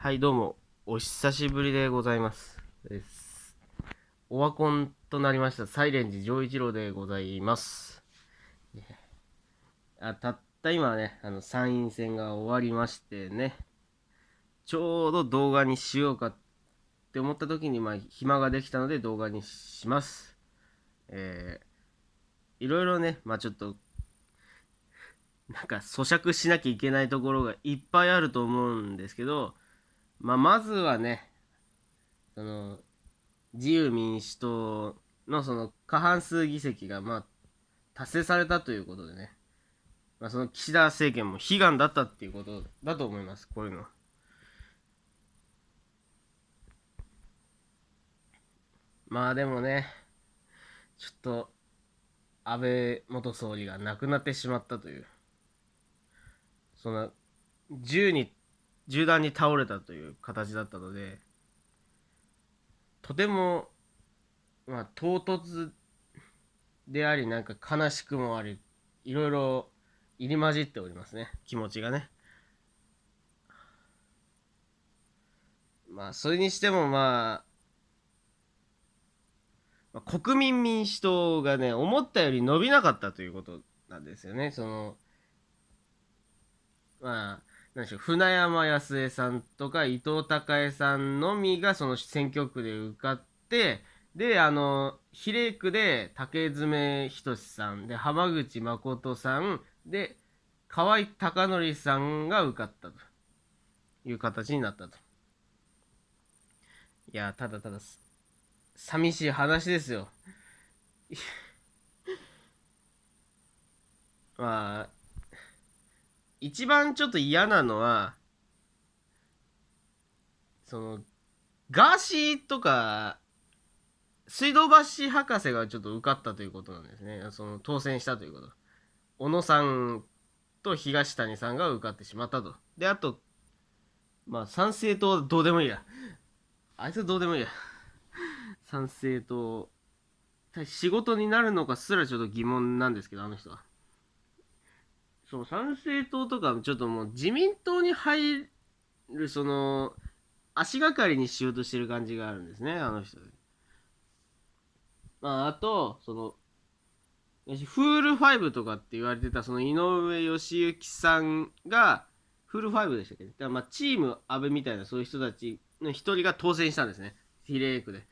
はい、どうも、お久しぶりでございます。ですオワコンとなりました、サイレンジ丈一郎でございます。あたった今ね、あの参院選が終わりましてね、ちょうど動画にしようかって思った時に、まあ、暇ができたので動画にします。えー、いろいろね、まあちょっと、なんか咀嚼しなきゃいけないところがいっぱいあると思うんですけど、まあ、まずはね、その、自由民主党のその過半数議席がまあ達成されたということでね、まあ、その岸田政権も悲願だったっていうことだと思います、こういうの。まあでもね、ちょっと安倍元総理が亡くなってしまったという、その銃に銃弾に倒れたという形だったのでとてもまあ唐突でありなんか悲しくもありいろいろ入り混じっておりますね。気持ちがね。まあそれにしてもまあ国民民主党がね思ったより伸びなかったということなんですよね。そのまあなんでしょう船山康江さんとか伊藤孝恵さんのみがその選挙区で受かってであの比例区で竹詰仁さんで浜口誠さんで河合孝則さんが受かったと。いう形になったと。いやただただ寂しい話ですよ。まあ一番ちょっと嫌なのはそのガーシーとか水道橋博士がちょっと受かったということなんですね。その当選したということ。小野さんと東谷さんが受かってしまったと。であとまあ参政党どうでもいいや。あいつはどうでもいいや。参政党仕事になるのかすらちょっと疑問なんですけどあの人は。そう、参政党とか、ちょっともう自民党に入る、その、足がかりにしようとしてる感じがあるんですね、あの人。まあ、あと、その、フール5とかって言われてた、その井上義行さんが、フール5でしたっけ？だからまあ、チーム安倍みたいなそういう人たちの一人が当選したんですね。比例区で。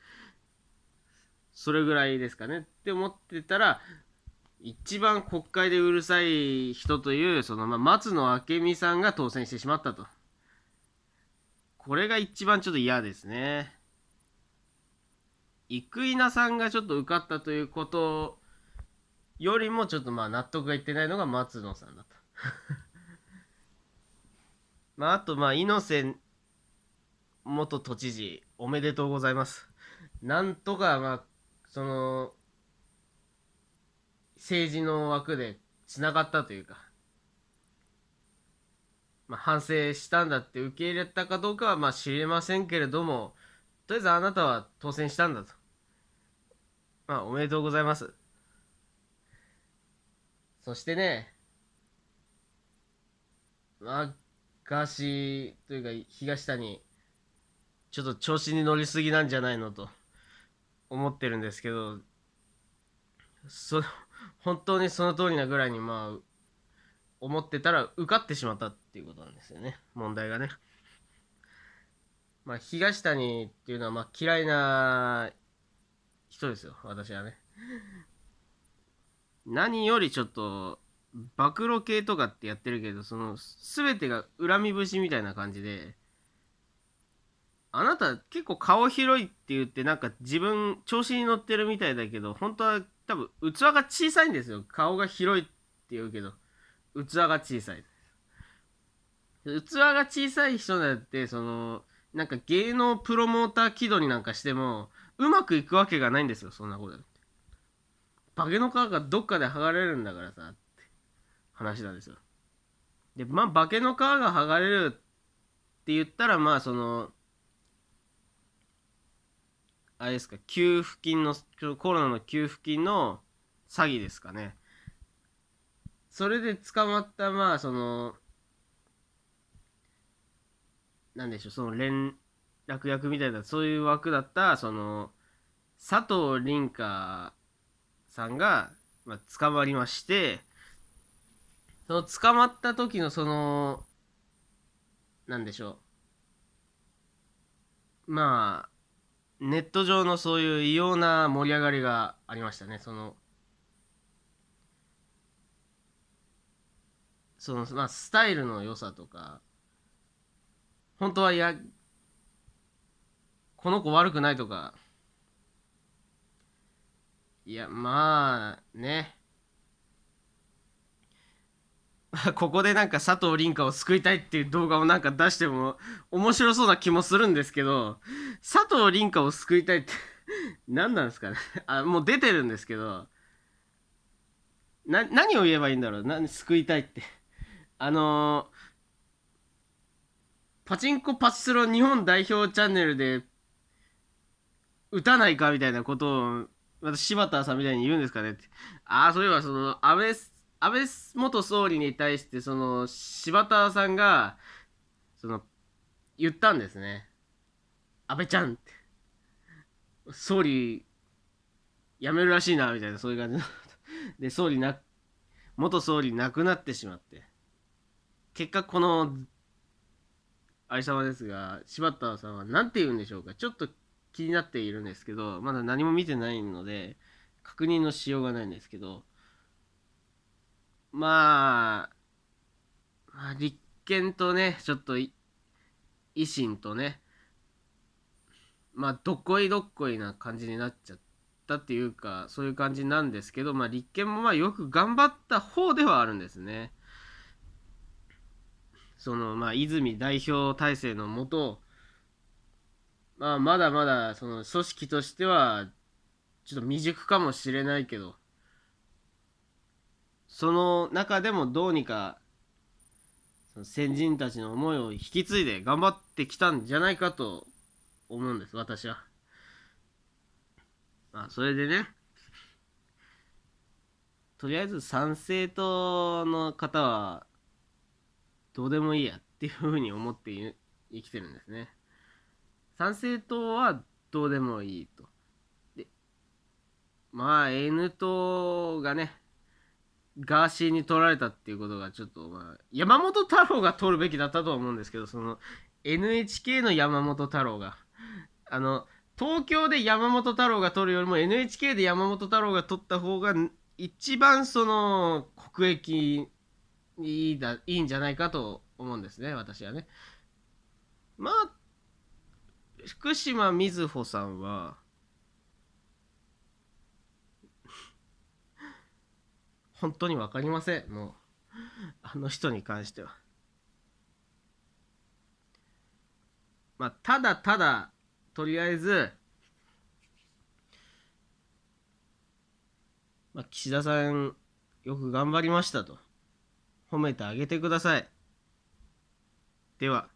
それぐらいですかね。って思ってたら、一番国会でうるさい人というその、まあ、松野明美さんが当選してしまったと。これが一番ちょっと嫌ですね。生稲さんがちょっと受かったということよりもちょっとまあ納得がいってないのが松野さんだと。まああとまあ猪瀬元都知事おめでとうございます。なんとかまあその政治の枠でつながったというか、まあ、反省したんだって受け入れたかどうかはまあ知りませんけれどもとりあえずあなたは当選したんだと。まあおめでとうございます。そしてねまあガーシーというか東谷ちょっと調子に乗りすぎなんじゃないのと思ってるんですけどそ本当にその通りなぐらいにまあ思ってたら受かってしまったっていうことなんですよね。問題がね。まあ東谷っていうのはまあ嫌いな人ですよ。私はね。何よりちょっと暴露系とかってやってるけどその全てが恨み節みたいな感じであなた結構顔広いって言ってなんか自分調子に乗ってるみたいだけど本当は多分器が小さいんですよ。顔が広いって言うけど器が小さい。器が小さい人だってそのなんか芸能プロモーター気取りなんかしてもうまくいくわけがないんですよそんなことだって。化けの皮がどっかで剥がれるんだからさって話なんですよ。でまあ化けの皮が剥がれるって言ったらまあそのあれですか給付金のコロナの給付金の詐欺ですかね。それで捕まったまあそのなんでしょうその連絡役みたいなそういう枠だったその佐藤凛香さんが、まあ、捕まりましてその捕まった時のそのなんでしょう。まあネット上のそういう異様な盛り上がりがありましたね。そのそのまあスタイルの良さとか本当はいやこの子悪くないとか。いやまあね。ここでなんか佐藤凛香を救いたいっていう動画をなんか出しても面白そうな気もするんですけど佐藤凛香を救いたいって 何なんですかね。あもう出てるんですけどな何を言えばいいんだろう。何救いたいって。あのー、パチンコパチスロ日本代表チャンネルで打たないかみたいなことを私柴田さんみたいに言うんですかねって。ああそういえばその安倍安倍元総理に対してその柴田さんがその言ったんですね。安倍ちゃんって。総理辞めるらしいなみたいなそういう感じ で総理な元総理亡くなってしまって。結果このありさまですが柴田さんは何て言うんでしょうか。ちょっと気になっているんですけどまだ何も見てないので確認のしようがないんですけどまあ、まあ、立憲とね、ちょっと維新とね、まあ、どっこいどっこいな感じになっちゃったっていうか、そういう感じなんですけど、まあ、立憲もまあよく頑張った方ではあるんですね。その、まあ、泉代表体制のもと、まあ、まだまだ、その、組織としては、ちょっと未熟かもしれないけど、その中でもどうにか先人たちの思いを引き継いで頑張ってきたんじゃないかと思うんです私は。まあそれでねとりあえず参政党の方はどうでもいいやっていうふうに思って生きてるんですね。参政党はどうでもいいと。でまあ N 党がねガーシーに取られたっていうことがちょっとまあ山本太郎が取るべきだったと思うんですけどその NHK の山本太郎があの東京で山本太郎が取るよりも NHK で山本太郎が取った方が一番その国益いいだいいんじゃないかと思うんですね私はね。まあ福島みずほさんは本当に分かりません。もうあの人に関しては。まあただただとりあえずまあ、岸田さんよく頑張りましたと。褒めてあげてください。では。